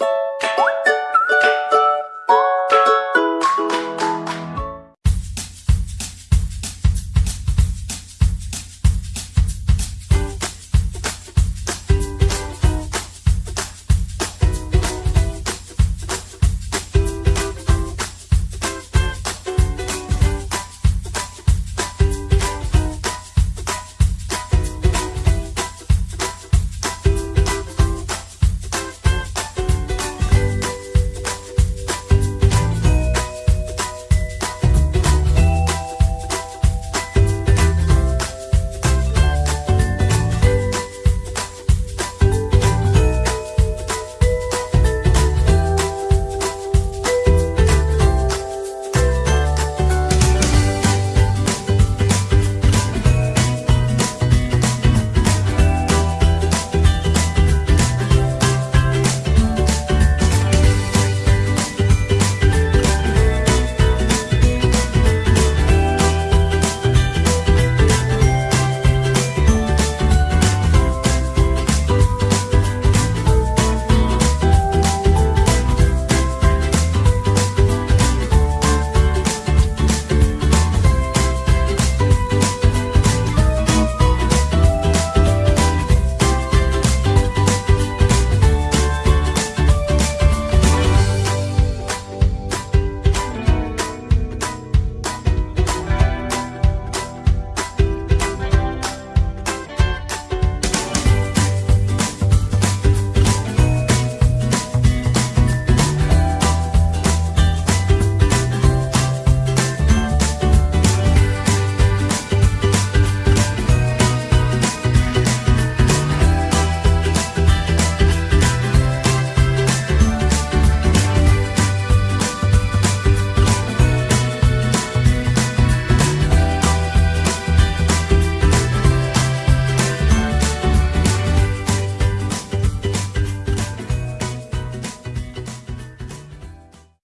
you